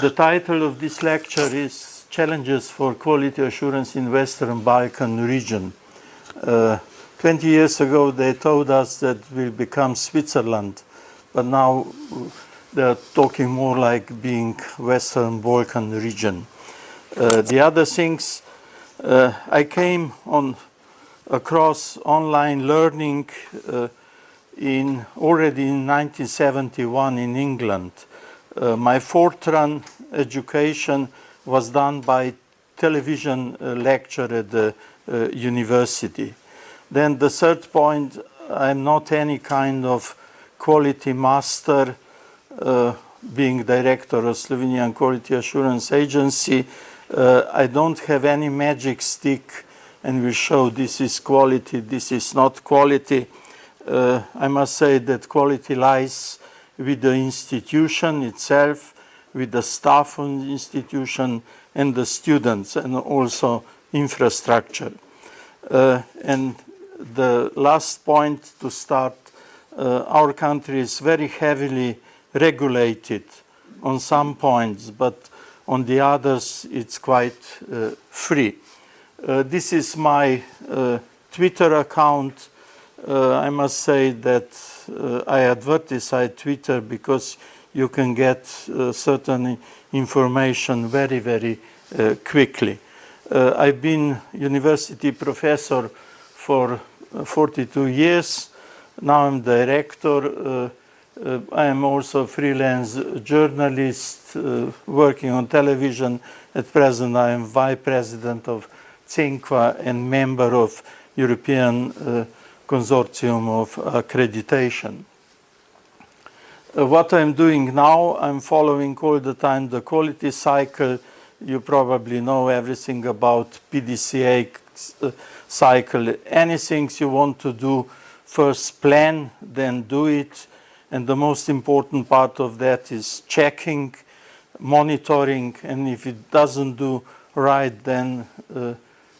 The title of this lecture is Challenges for Quality Assurance in Western Balkan Region. Uh, 20 years ago they told us that we'll become Switzerland, but now they're talking more like being Western Balkan region. Uh, the other things, uh, I came on across online learning uh, in already in 1971 in England. Uh, my Fortran education was done by television uh, lecture at the uh, university. Then the third point, I'm not any kind of quality master, uh, being director of Slovenian Quality Assurance Agency. Uh, I don't have any magic stick and will show this is quality, this is not quality. Uh, I must say that quality lies with the institution itself, with the staff on the institution and the students and also infrastructure. Uh, and the last point to start, uh, our country is very heavily regulated on some points, but on the others it's quite uh, free. Uh, this is my uh, Twitter account. Uh, I must say that uh, I advertise Twitter because you can get uh, certain information very, very uh, quickly. I've been university professor for 42 years. Now I'm director. I am also freelance journalist working on television. At present I am vice president of CEENQA and member of European uh, Consortium of Accreditation. Uh, what I'm doing now, I'm following all the time the quality cycle. You probably know everything about PDCA uh, cycle. Anything you want to do, first plan, then do it. And the most important part of that is checking, monitoring, and if it doesn't do right, then uh,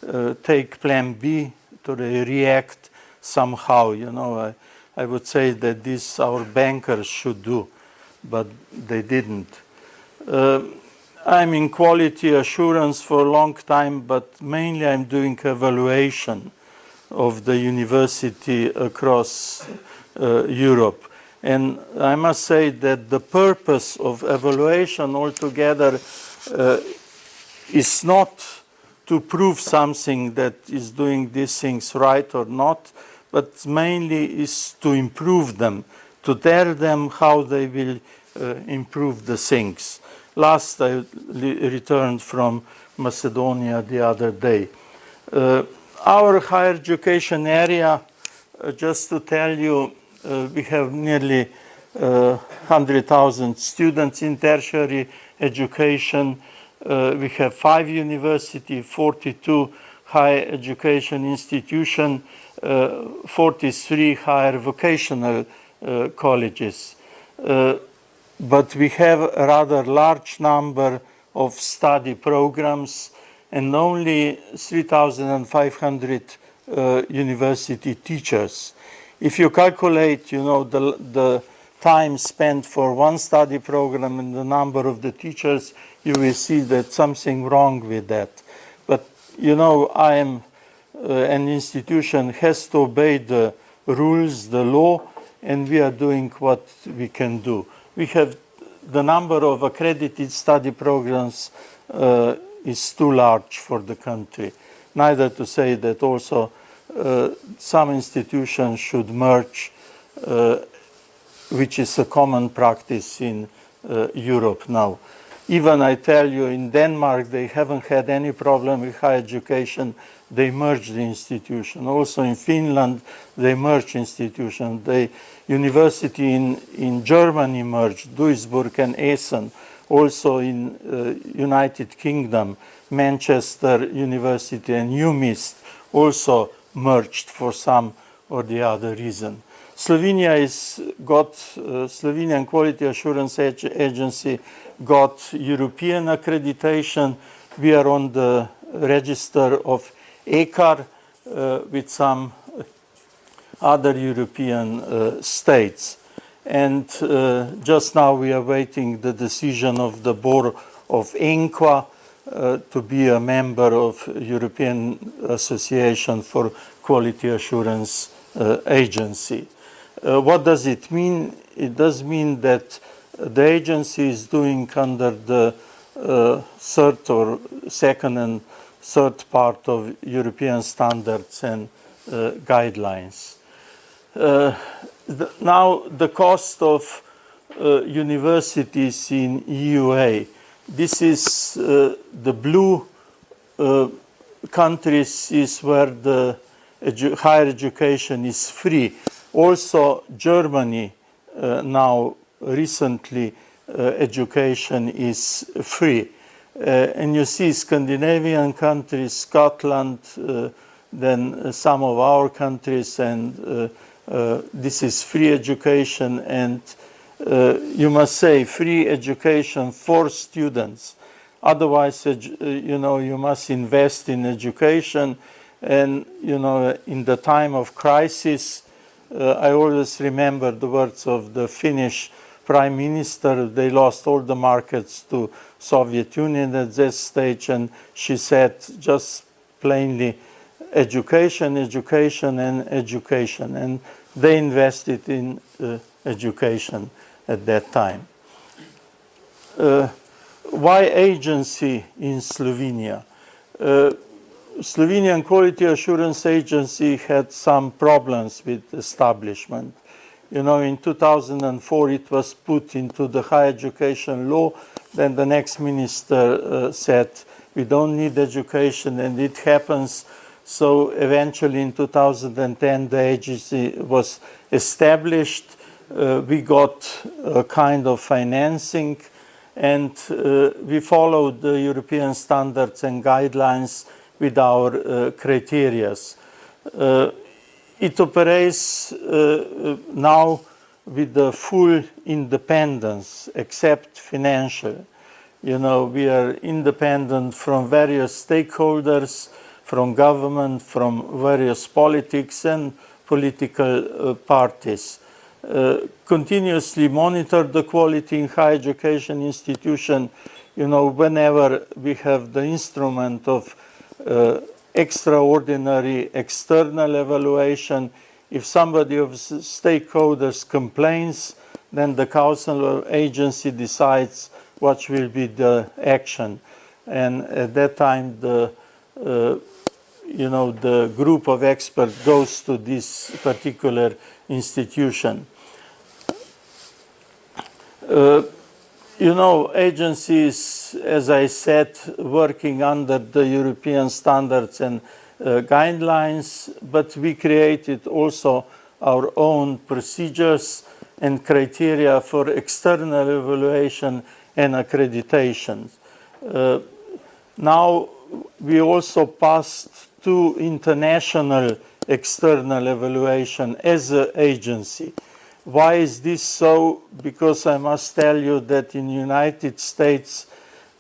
uh, take plan B to react somehow. You know, I, I would say that this our bankers should do, but they didn't. Uh, I'm in quality assurance for a long time, but mainly I'm doing evaluation of the university across uh, Europe. And I must say that the purpose of evaluation altogether uh, is not to prove something that is doing these things right or not, but mainly is to improve them, to tell them how they will uh, improve the things. Last I returned from Macedonia the other day. Uh, our higher education area, uh, just to tell you, uh, we have nearly 100,000 uh, students in tertiary education. Uh, we have five universities, 42 higher education institutions, uh, 43 higher vocational uh, colleges. But we have a rather large number of study programs and only 3,500 uh, university teachers. If you calculate, you know, the, the time spent for one study program and the number of the teachers, you will see that something wrong with that. But you know, I am uh, an institution has to obey the rules, the law, and we are doing what we can do. We have the number of accredited study programs uh, is too large for the country. Neither to say that also uh, some institutions should merge, uh, which is a common practice in uh, Europe now. Even I tell you, in Denmark, they haven't had any problem with higher education. They merged the institution. Also in Finland, they merged institution. The university in, in Germany merged, Duisburg and Essen. Also in uh, United Kingdom, Manchester University and UMIST also merged for some or the other reason. Slovenia is got uh, Slovenian Quality Assurance Agency got European accreditation. We are on the register of EQAR uh, with some other European uh, states. And uh, just now we are waiting the decision of the Board of ENQA uh, to be a member of European Association for Quality Assurance uh, Agency. Uh, what does it mean? It does mean that the agency is doing under the uh, third or second and third part of European standards and uh, guidelines. Uh, the, now the cost of uh, universities in EUA. This is uh, the blue countries is where the edu higher education is free. Also Germany now recently education is free. Uh, and you see Scandinavian countries, Scotland, uh, then some of our countries, and uh, this is free education and uh, you must say free education for students. Otherwise, uh, you know, you must invest in education and, you know, in the time of crisis, uh, I always remember the words of the Finnish prime minister. They lost all the markets to Soviet Union at this stage and she said just plainly, education, education and education. And they invested in uh, education at that time. Uh, why agency in Slovenia? Slovenian Quality Assurance Agency had some problems with establishment. You know, in 2004 it was put into the higher education law, then the next minister uh, said, we don't need education, and it happens so eventually in 2010 the agency was established. Uh, we got a kind of financing and uh, we followed the European standards and guidelines with our uh, criteria. Uh, it operates uh, now with the full independence except financial. You know, we are independent from various stakeholders from government, from various politics and political uh, parties. Uh, continuously monitor the quality in higher education institution, you know, whenever we have the instrument of uh, extraordinary external evaluation, if somebody of stakeholders complains, then the council or agency decides what will be the action. And at that time, the uh, you know, the group of experts goes to this particular institution. Uh, you know, agencies, as I said, working under the European standards and uh, guidelines, but we created also our own procedures and criteria for external evaluation and accreditation. Uh, now, we also passed to international external evaluation as an agency. Why is this so? Because I must tell you that in United States,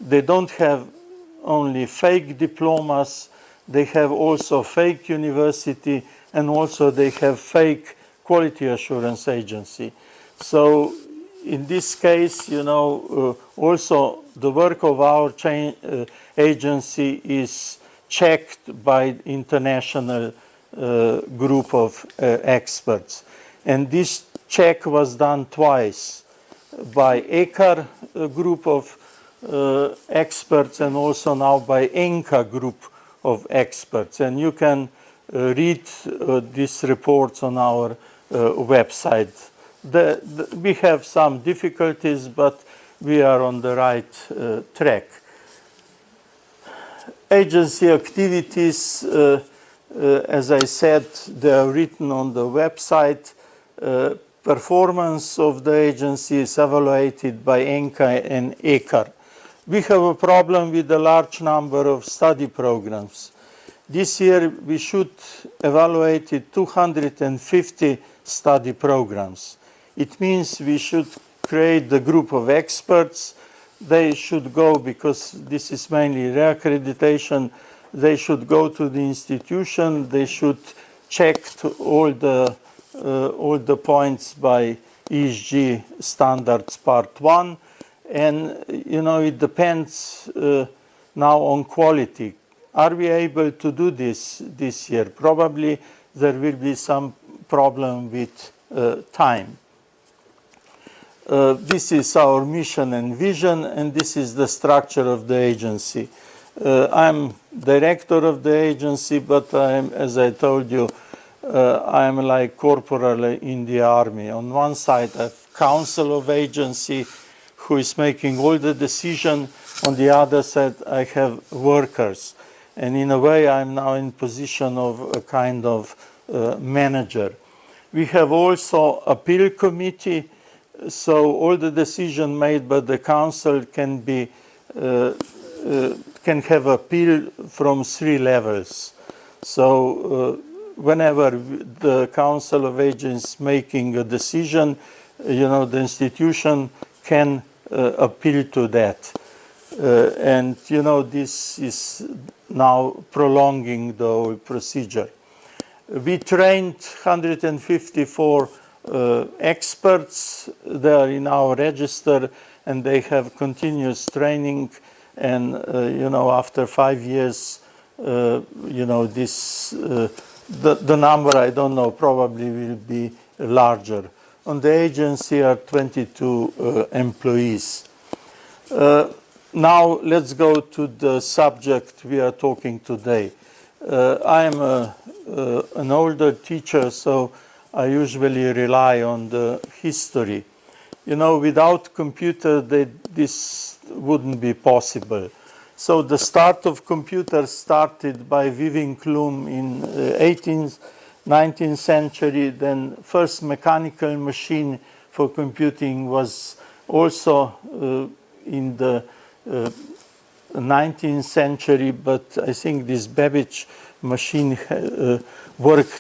they don't have only fake diplomas, they have also fake university, and also they have fake quality assurance agency. So in this case, you know, uh, also the work of our uh, agency is checked by international uh, group of uh, experts. And this check was done twice by EQAR group of uh, experts and also now by ENQA group of experts. And you can uh, read uh, these reports on our uh, website. The, the, we have some difficulties, but we are on the right track agency activities, uh, uh, as I said, they are written on the website. Performance of the agency is evaluated by ENQA and EQAR. We have a problem with a large number of study programs. This year we should evaluate 250 study programs. It means we should create the group of experts they should go because this is mainly reaccreditation. They should go to the institution. They should check all the all the points by ESG standards part one, And, you know, it depends uh, now on quality. Are we able to do this this year? Probably there will be some problem with uh, time. Uh, this is our mission and vision, and this is the structure of the agency. Uh, I'm director of the agency, but I'm, as I told you, uh, I'm like corporal in the army. On one side, a council of agency who is making all the decision. On the other side, I have workers. And in a way, I'm now in position of a kind of uh, manager. We have also appeal committee so all the decision made by the council can be uh, uh, can have appeal from three levels. So uh, whenever the council of agents making a decision, you know, the institution can uh, appeal to that. Uh, and, you know, this is now prolonging the procedure. We trained 154 uh, experts. They are in our register and they have continuous training. And, uh, you know, after five years, uh, you know, this, uh, the, the number, I don't know, probably will be larger. On the agency are 22 uh, employees. Uh, now let's go to the subject we are talking today. I am a, an older teacher, so I usually rely on the history. You know, without computer, they, this wouldn't be possible. So the start of computers started by weaving loom in uh, 18th, 19th century. Then first mechanical machine for computing was also uh, in the uh, 19th century, but I think this Babbage machine uh,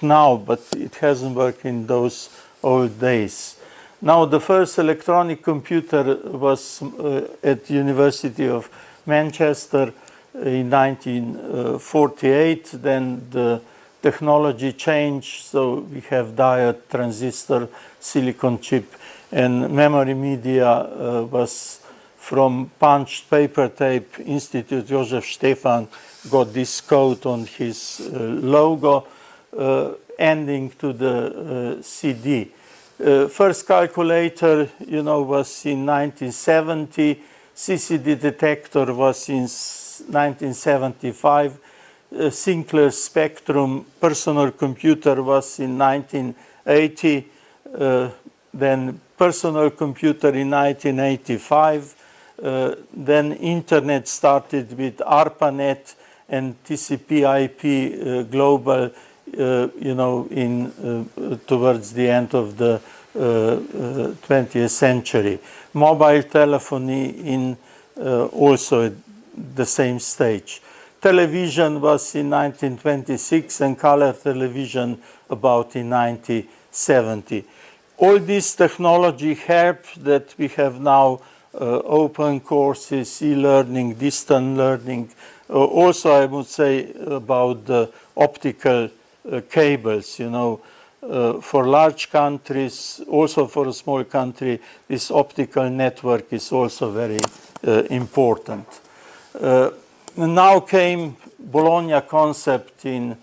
now, but it hasn't worked in those old days. Now, the first electronic computer was uh, at University of Manchester in 1948. Then the technology changed, so we have diode, transistor, silicon chip, and memory media uh, was from punched paper tape Institute Joseph Stefan got this code on his uh, logo uh, ending to the uh, CD. Uh, first calculator, you know, was in 1970. CCD detector was in 1975. Uh, Sinclair Spectrum personal computer was in 1980. Uh, then personal computer in 1985. Uh, then internet started with ARPANET and TCP IP global uh, you know, in uh, towards the end of the 20th uh, century. Mobile telephony in also the same stage. Television was in 1926 and color television about in 1970. All this technology helped that we have now uh, open courses, e-learning, distant learning. Uh, also, I would say about the optical uh, cables, you know, uh, for large countries, also for a small country, this optical network is also very uh, important. now came Bologna concept in,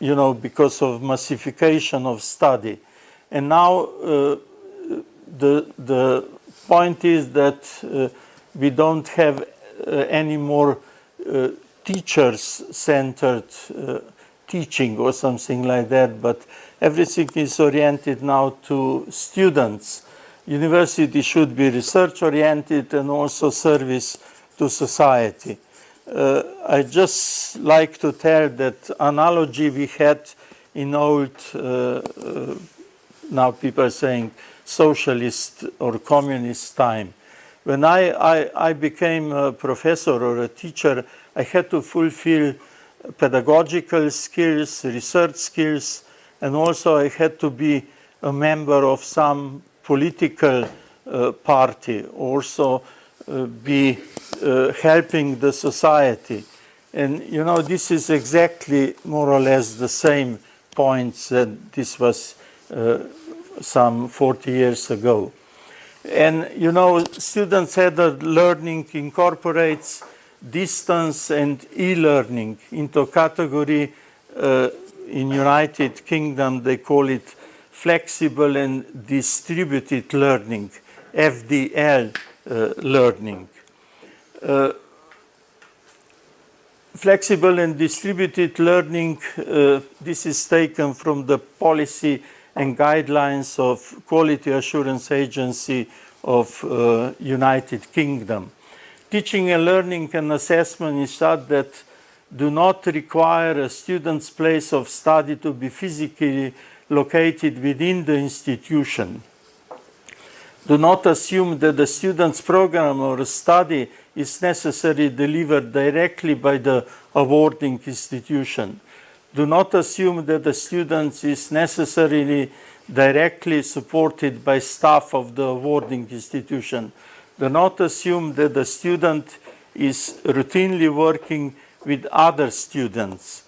you know, because of massification of study. And now the, the point is that uh, we don't have uh, any more uh, teachers-centered uh, teaching or something like that, but everything is oriented now to students. University should be research-oriented and also service to society. Uh, I just like to tell that analogy we had in old, uh, uh, now people are saying socialist or communist time. When I, I, I became a professor or a teacher, I had to fulfill pedagogical skills, research skills, and also I had to be a member of some political uh, party, also uh, be uh, helping the society. And you know, this is exactly more or less the same points that this was uh, some 40 years ago. And you know, student-centered learning incorporates distance and e-learning into category uh, in United Kingdom they call it flexible and distributed learning, FDL uh, learning. Uh, flexible and distributed learning, uh, this is taken from the policy and guidelines of Quality Assurance Agency of uh, United Kingdom. Teaching and learning and assessment is such that do not require a student's place of study to be physically located within the institution. Do not assume that the student's program or study is necessarily delivered directly by the awarding institution. Do not assume that the student is necessarily directly supported by staff of the awarding institution. Do not assume that the student is routinely working with other students.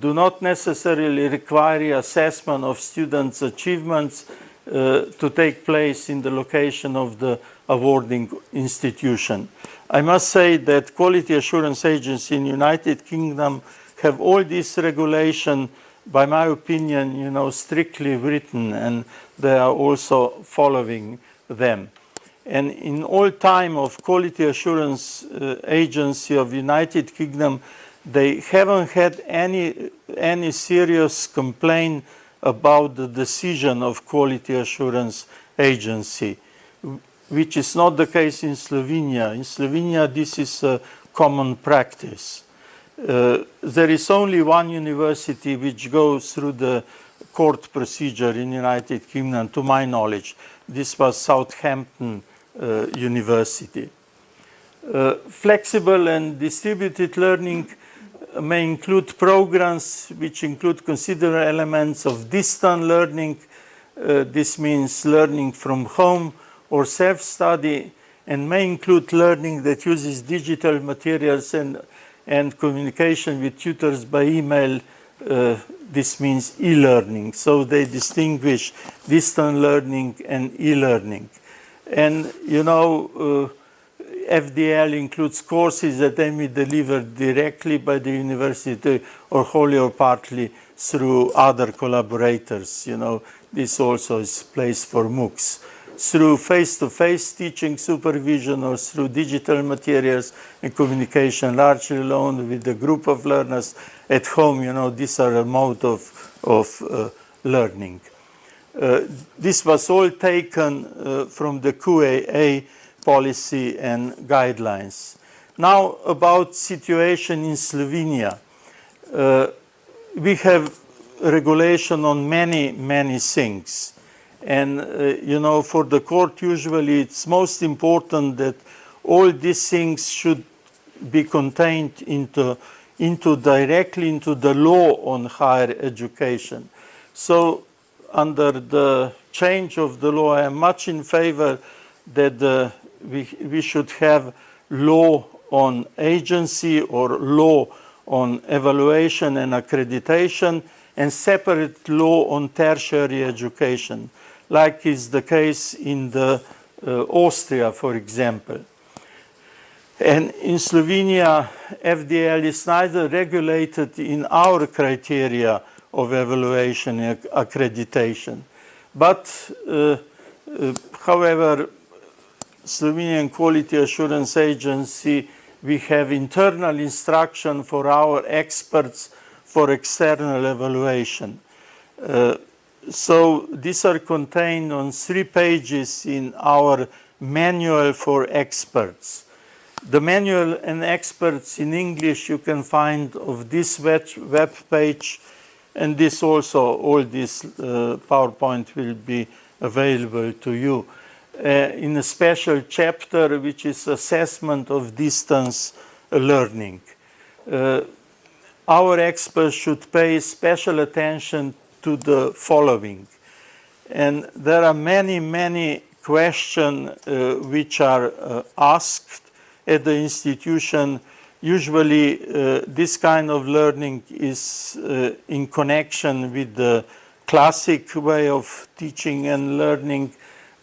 Do not necessarily require assessment of students' achievements uh, to take place in the location of the awarding institution. I must say that Quality Assurance Agency in United Kingdom have all this regulation, by my opinion, you know, strictly written and they are also following them. And in all time of Quality Assurance uh, Agency of United Kingdom, they haven't had any, any serious complaint about the decision of Quality Assurance Agency, which is not the case in Slovenia. In Slovenia, this is a common practice. Uh, there is only one university which goes through the court procedure in United Kingdom, to my knowledge. This was Southampton University. Uh, flexible and distributed learning may include programs which include considerable elements of distant learning. Uh, this means learning from home or self-study and may include learning that uses digital materials and and communication with tutors by email, uh, this means e-learning. So they distinguish distant learning and e-learning. And you know, uh, FDL includes courses that may be delivered directly by the university or wholly or partly through other collaborators. You know, this also is place for MOOCs through face-to-face -face teaching supervision or through digital materials and communication, largely alone with a group of learners at home, you know, these are a mode of, of uh, learning. Uh, this was all taken uh, from the QAA policy and guidelines. Now about situation in Slovenia. Uh, we have regulation on many, many things. And, you know, for the court, usually it's most important that all these things should be contained into, into directly into the law on higher education. So under the change of the law, I am much in favor that uh, we, we should have law on agency or law on evaluation and accreditation and separate law on tertiary education like is the case in the uh, Austria, for example. And in Slovenia, FDL is neither regulated in our criteria of evaluation and accreditation. But, uh, uh, however, Slovenian Quality Assurance Agency, we have internal instruction for our experts for external evaluation. Uh, so these are contained on three pages in our manual for experts. The manual and experts in English you can find of this web, web page and this also, all this uh, PowerPoint will be available to you. Uh, in a special chapter which is assessment of distance learning. Uh, our experts should pay special attention to the following. And there are many, many questions uh, which are uh, asked at the institution. Usually uh, this kind of learning is uh, in connection with the classic way of teaching and learning.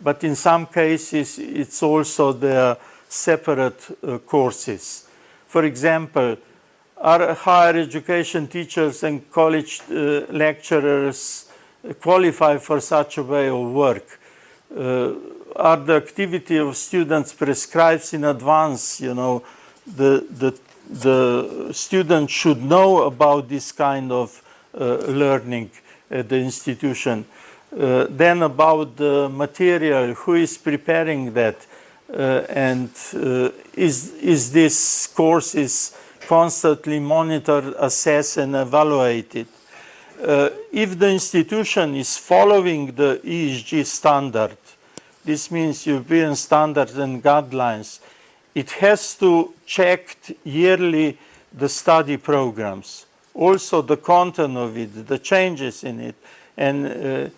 but in some cases it's also their separate uh, courses. For example, are higher education teachers and college uh, lecturers qualify for such a way of work? Uh, are the activity of students prescribed in advance? You know, the, the, the student should know about this kind of uh, learning at the institution. Uh, then about the material, who is preparing that? Uh, and uh, is, is this course is constantly monitored, assessed and evaluated? Uh, if the institution is following the ESG standard, this means European standards and guidelines, it has to check yearly the study programs, also the content of it, the changes in it, and uh,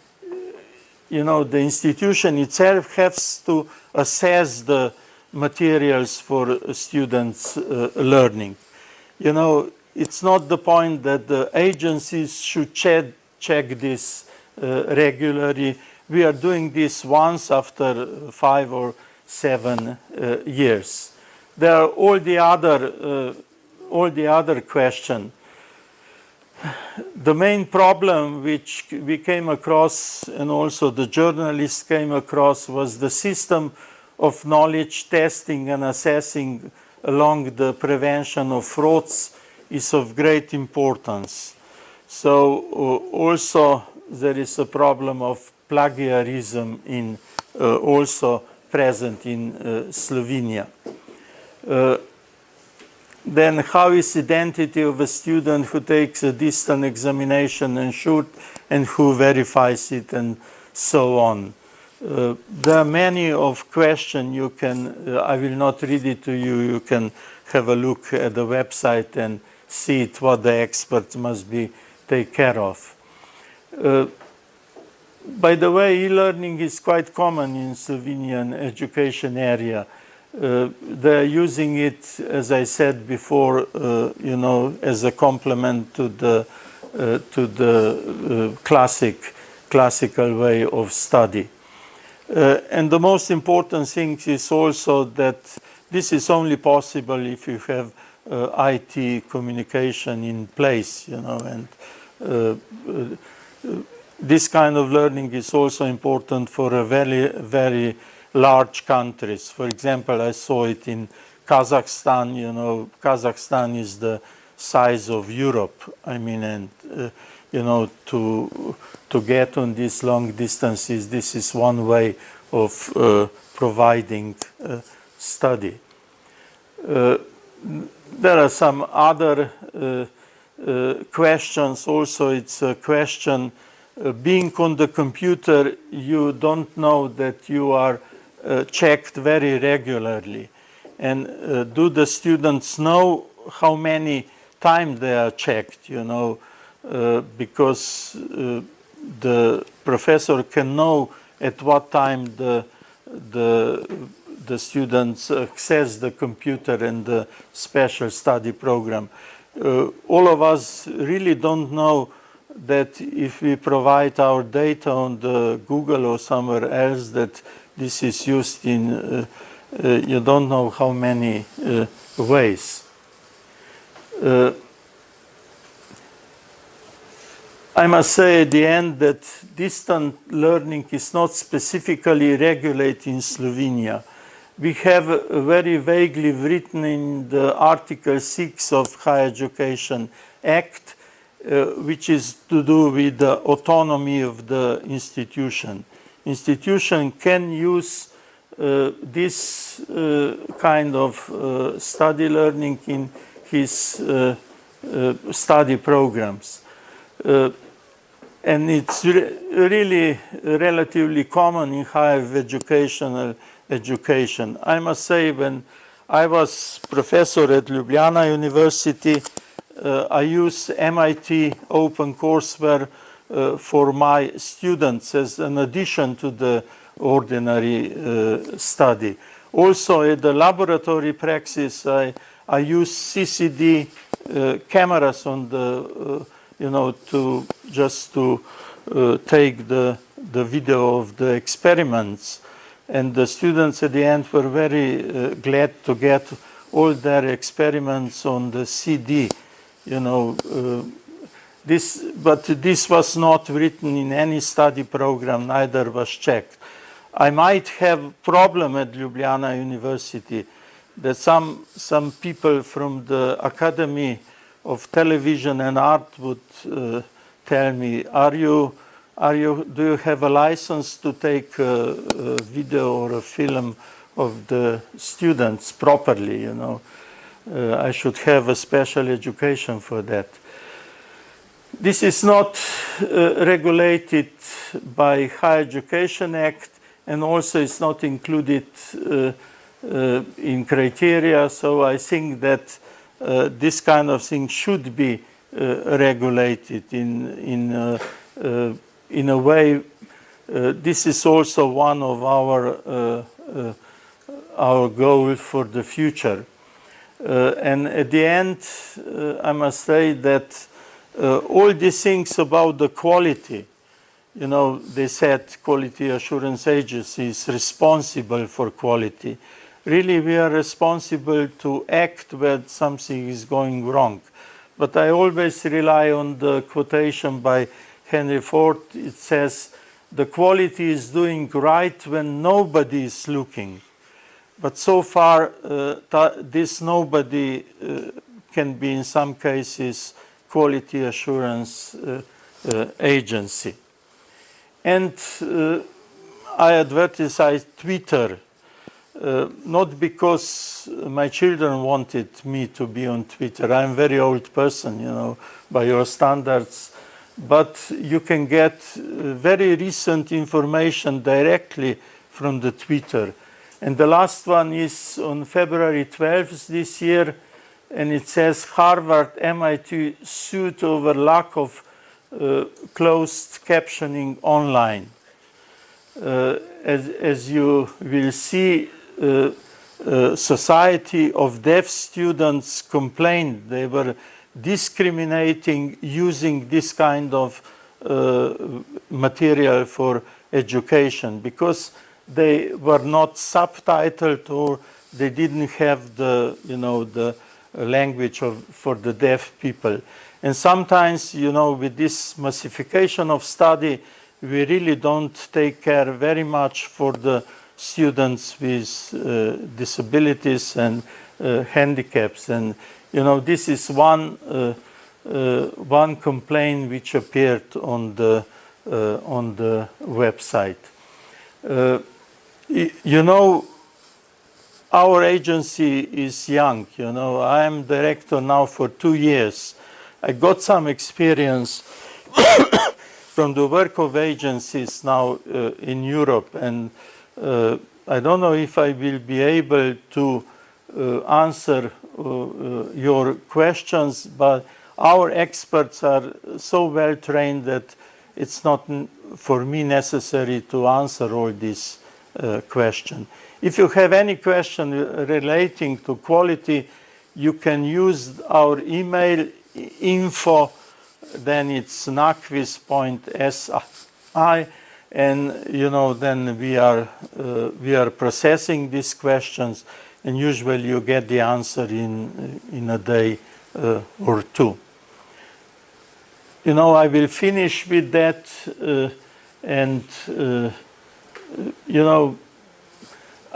you know, the institution itself has to assess the materials for students uh, learning. You know, it's not the point that the agencies should check, check this uh, regularly. We are doing this once after five or seven uh, years. There are all the other, uh, all the other questions the main problem which we came across and also the journalists came across was the system of knowledge testing and assessing along the prevention of frauds is of great importance. So uh, also there is a problem of plagiarism in uh, also present in uh, Slovenia. Uh, then how is identity of a student who takes a distant examination ensured and who verifies it and so on. Uh, there are many of questions you can, uh, I will not read it to you, you can have a look at the website and see it, what the experts must be take care of. Uh, by the way, e-learning is quite common in Slovenian education area. Uh, they're using it, as I said before, uh, you know, as a complement to the uh, to the uh, classic classical way of study. Uh, and the most important thing is also that this is only possible if you have uh, IT communication in place, you know, and this kind of learning is also important for a very, very large countries. For example, I saw it in Kazakhstan, you know, Kazakhstan is the size of Europe. I mean, and, uh, you know, to, to get on these long distances, this is one way of uh, providing uh, study. Uh, there are some other uh, uh, questions. Also, it's a question, being on the computer, you don't know that you are uh, checked very regularly? And uh, do the students know how many times they are checked, you know, uh, because the professor can know at what time the, the, the students access the computer and the special study program. Uh, all of us really don't know that if we provide our data on the Google or somewhere else that this is used in, uh, uh, you don't know how many uh, ways. I must say at the end that distant learning is not specifically regulated in Slovenia. We have very vaguely written in the Article 6 of Higher Education Act, uh, which is to do with the autonomy of the institution institution can use uh, this uh, kind of uh, study learning in his uh, uh, study programs. Uh, and it's re really relatively common in higher educational education. I must say when I was professor at Ljubljana University, I use MIT OpenCourseware uh, for my students as an addition to the ordinary uh, study. Also at the laboratory praxis, I, I use CCD uh, cameras on the, uh, you know, to just to uh, take the, the video of the experiments. And the students at the end were very uh, glad to get all their experiments on the CD, you know, uh, this, but this was not written in any study program, neither was checked. I might have problem at Ljubljana University that some, some people from the Academy of Television and Art would uh, tell me, are you, are you, do you have a license to take a, a video or a film of the students properly, you know? Uh, I should have a special education for that. This is not uh, regulated by Higher Education Act and also it's not included uh, uh, in criteria. So I think that uh, this kind of thing should be uh, regulated in, in, in a way. this is also one of our, our goals for the future. Uh, and at the end, uh, I must say that uh, all these things about the quality you know, they said quality assurance agency is responsible for quality. Really, we are responsible to act when something is going wrong. But I always rely on the quotation by Henry Ford. It says, the quality is doing right when nobody is looking. But so far, uh, this nobody uh, can be in some cases quality assurance uh, agency. And I advertised Twitter, uh, not because my children wanted me to be on Twitter. I'm a very old person, you know, by your standards. But you can get very recent information directly from the Twitter. And the last one is on February 12th this year, and it says Harvard MIT sued over lack of uh, closed captioning online. Uh, as, as, you will see, uh, uh, Society of Deaf Students complained they were discriminating using this kind of uh, material for education because they were not subtitled or they didn't have the, you know, the language of, for the deaf people. And sometimes, you know, with this massification of study, we really don't take care very much for the students with uh, disabilities and uh, handicaps. And, you know, this is one, uh, uh one complaint which appeared on the, uh, on the website. You know, our agency is young, you know, I am director now for two years. I got some experience from the work of agencies now uh, in Europe. And uh, I don't know if I will be able to uh, answer uh, uh, your questions, but our experts are so well trained that it's not for me necessary to answer all these uh, questions. If you have any question relating to quality, you can use our email info, then it's nakvis.si, and you know then we are uh, we are processing these questions, and usually you get the answer in in a day uh, or two. You know, I will finish with that, uh, and uh, you know.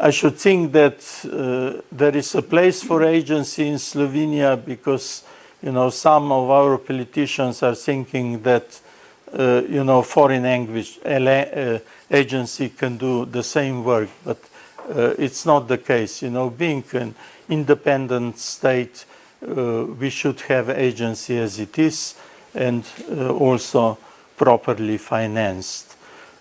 I should think that uh, there is a place for agency in Slovenia because you know, some of our politicians are thinking that, uh, you know, foreign language uh, agency can do the same work, but uh, it's not the case. You know, being an independent state, uh, we should have agency as it is and uh, also properly financed.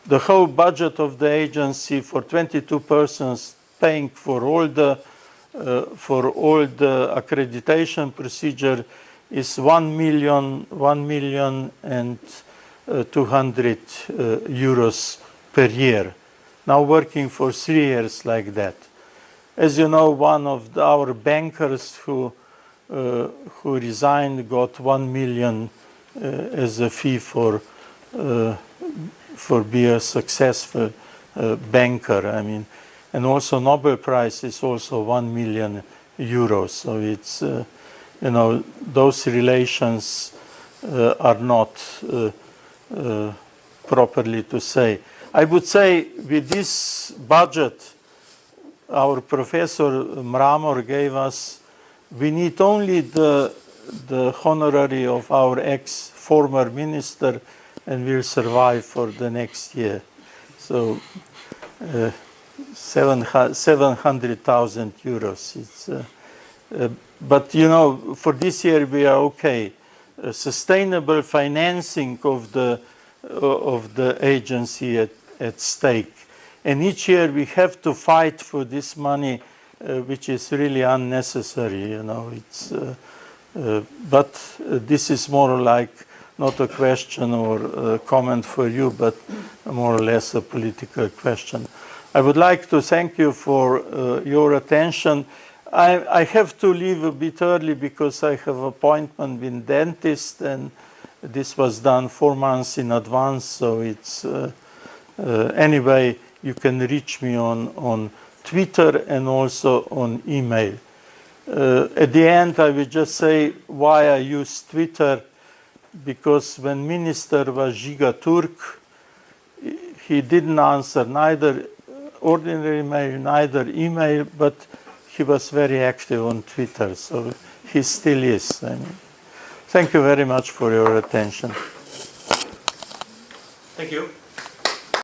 The whole budget of the agency for 22 persons paying for all the uh, for all the accreditation procedure is 1 million, 1 million and uh, 200 uh, euros per year. Now working for three years like that. As you know, one of the, our bankers who, uh, who resigned got 1 million uh, as a fee for, uh, for be a successful uh, banker. I mean, and also Nobel Prize is also one million euros. So it's, uh, you know, those relations uh, are not uh, uh, properly to say. I would say with this budget, our professor Mramor gave us, we need only the, the honorary of our ex-former minister and we'll survive for the next year. So uh, 700,000 euros. It's, uh, uh, but you know, for this year we are okay. sustainable financing of the of the agency at, at stake. And each year we have to fight for this money, uh, which is really unnecessary, you know. It's, uh, uh, but this is more like not a question or a comment for you, but more or less a political question. I would like to thank you for uh, your attention. I, I, have to leave a bit early because I have appointment with dentist and this was done four months in advance. So it's uh, uh, anyway, you can reach me on, on Twitter and also on email. Uh, at the end, I will just say why I use Twitter because when minister was Žiga Turk, he didn't answer neither ordinary mail, neither email, but he was very active on Twitter, so he still is. I mean, thank you very much for your attention. Thank you.